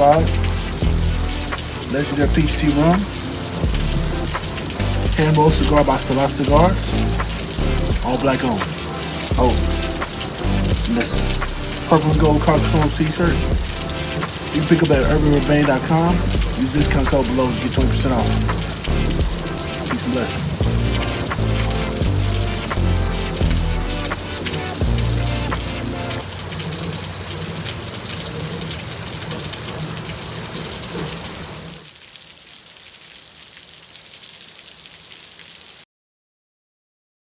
side. Legendary Peach Tea Rum. Handbowl Cigar by Salat Cigars. All black owned. Oh. And this purple and gold cartoon t-shirt. You can pick up at urbanrebane.com. Use discount code below to get 20% off. Peace and blessings.